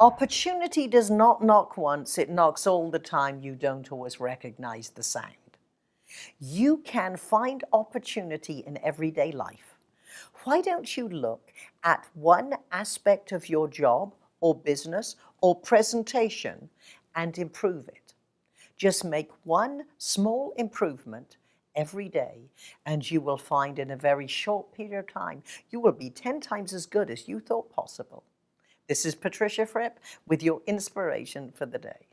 Opportunity does not knock once, it knocks all the time. You don't always recognize the sound. You can find opportunity in everyday life. Why don't you look at one aspect of your job or business or presentation and improve it? Just make one small improvement every day and you will find in a very short period of time, you will be 10 times as good as you thought possible. This is Patricia Fripp with your inspiration for the day.